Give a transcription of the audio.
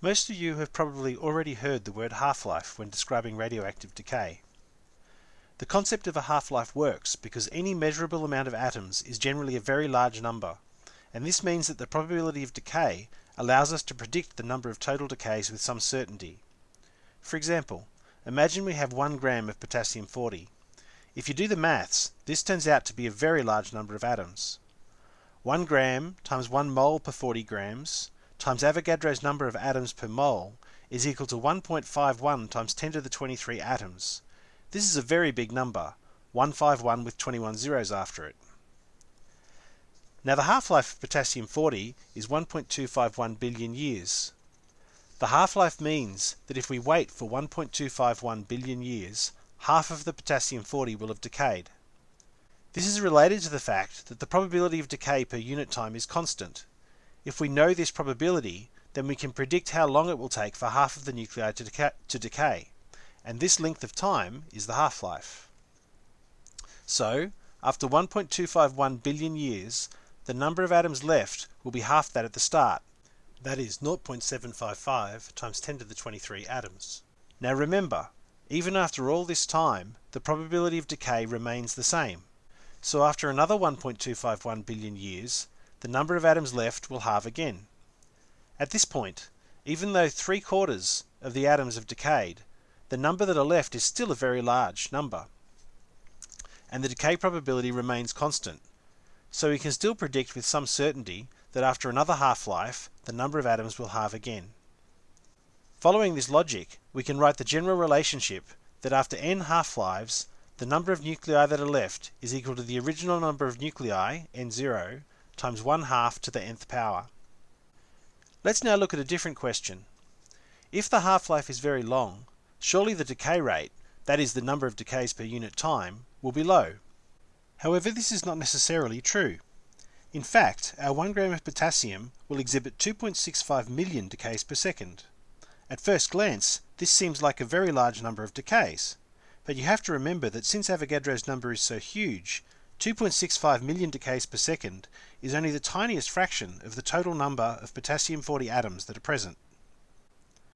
Most of you have probably already heard the word half-life when describing radioactive decay. The concept of a half-life works because any measurable amount of atoms is generally a very large number, and this means that the probability of decay allows us to predict the number of total decays with some certainty. For example, imagine we have 1 gram of potassium 40. If you do the maths, this turns out to be a very large number of atoms. 1 gram times 1 mole per 40 grams times Avogadro's number of atoms per mole is equal to 1.51 times 10 to the 23 atoms. This is a very big number, 151 with 21 zeros after it. Now the half-life of potassium-40 is 1.251 billion years. The half-life means that if we wait for 1.251 billion years, half of the potassium-40 will have decayed. This is related to the fact that the probability of decay per unit time is constant. If we know this probability, then we can predict how long it will take for half of the nuclei to, deca to decay, and this length of time is the half-life. So, after 1.251 billion years, the number of atoms left will be half that at the start. That is 0.755 times 10 to the 23 atoms. Now remember, even after all this time, the probability of decay remains the same. So after another 1.251 billion years, the number of atoms left will halve again. At this point, even though three quarters of the atoms have decayed, the number that are left is still a very large number. And the decay probability remains constant. So we can still predict with some certainty that after another half-life, the number of atoms will halve again. Following this logic, we can write the general relationship that after n half-lives, the number of nuclei that are left is equal to the original number of nuclei, n0, times 1 half to the nth power. Let's now look at a different question. If the half-life is very long, surely the decay rate, that is the number of decays per unit time, will be low. However, this is not necessarily true. In fact, our 1 gram of potassium will exhibit 2.65 million decays per second. At first glance, this seems like a very large number of decays. But you have to remember that since Avogadro's number is so huge, 2.65 million decays per second is only the tiniest fraction of the total number of potassium-40 atoms that are present.